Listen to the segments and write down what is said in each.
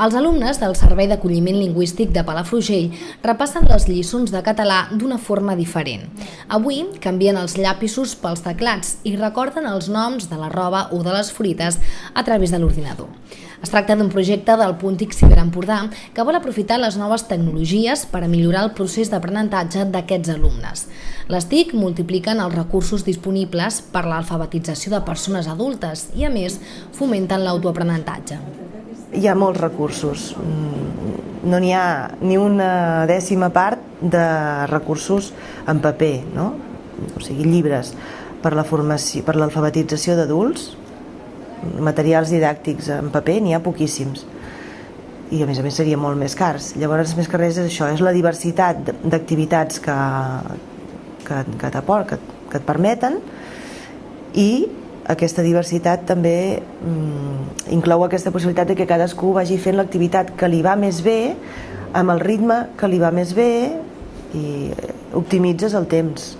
Els alumnes del Servei d'Acolliment Lingüístic de Palafrugell repassen les lliçons de català d'una forma diferent. Avui canvien els llapisos pels teclats i recorden els noms de la roba o de les fruites a través de l'ordinador. Es tracta d'un projecte del Puntic Ciberempordà que vol aprofitar les noves tecnologies per a millorar el procés d'aprenentatge d'aquests alumnes. Les TIC multipliquen els recursos disponibles per l'alfabetització de persones adultes i, a més, fomenten l'autoaprenentatge. Hi ha molts recursos. Mm, no n'hi ha ni una dècima part de recursos en paper, no? o sigui, llibres per la formació, per l'alfabetització d'adults, materials didàctics en paper n'hi ha poquíssims i a més a més seria molt més cars llavors més que res és això, és la diversitat d'activitats que, que, que, que, que et permeten i aquesta diversitat també mm, inclou aquesta possibilitat de que cadascú vagi fent l'activitat que li va més bé amb el ritme que li va més bé i optimitzes el temps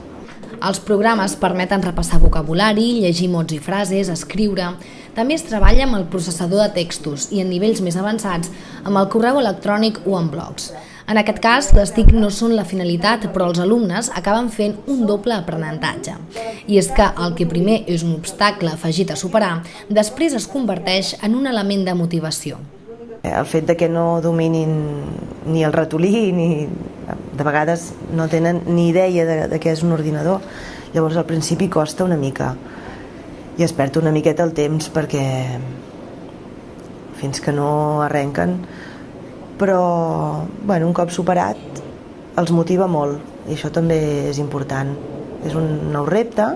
els programes permeten repassar vocabulari, llegir mots i frases, escriure... També es treballa amb el processador de textos i en nivells més avançats amb el correu electrònic o en blogs. En aquest cas, les TIC no són la finalitat, però els alumnes acaben fent un doble aprenentatge. I és que el que primer és un obstacle afegit a superar, després es converteix en un element de motivació. El fet de que no dominin ni el ratolí ni de vegades no tenen ni idea de, de què és un ordinador, llavors al principi costa una mica i es perd una miqueta el temps perquè fins que no arrenquen però bueno, un cop superat els motiva molt i això també és important és un nou repte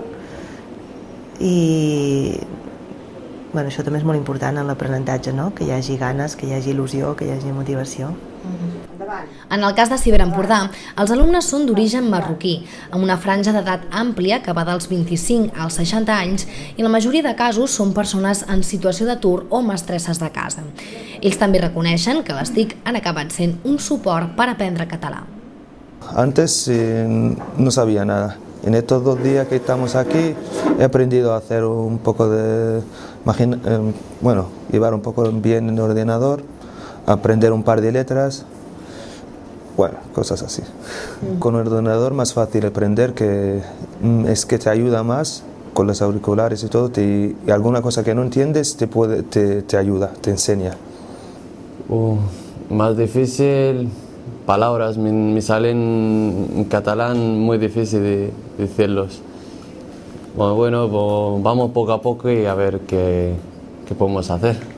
i bueno, això també és molt important en l'aprenentatge, no? que hi hagi ganes, que hi hagi il·lusió, que hi hagi motivació. Mm -hmm. En el cas de Ciberempordà, els alumnes són d'origen marroquí, amb una franja d'edat àmplia que va dels 25 als 60 anys i la majoria de casos són persones en situació d'atur o mestresses de casa. Ells també reconeixen que les TIC han acabat sent un suport per aprendre català. Antes eh, no sabía nada. En estos dos días que estamos aquí he aprendido a hacer un poco de, bueno, llevar un poco bien el ordenador, aprender un par de letras, Bueno, cosas así. Con un ordenador más fácil aprender que mm, es que te ayuda más con los auriculares y todo, y alguna cosa que no entiendes te, puede, te, te ayuda, te enseña. Uh, más difícil, palabras, me, me, salen en catalán muy difícil de, decirlos. Bueno, bueno pues vamos poco a poco y a ver qué, qué podemos hacer.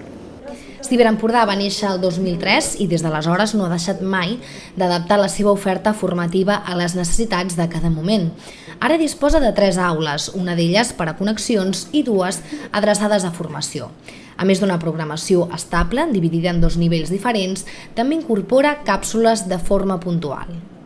Ciberempordà va néixer el 2003 i des d'aleshores no ha deixat mai d'adaptar la seva oferta formativa a les necessitats de cada moment. Ara disposa de tres aules, una d'elles per a connexions i dues adreçades a formació. A més d'una programació estable, dividida en dos nivells diferents, també incorpora càpsules de forma puntual.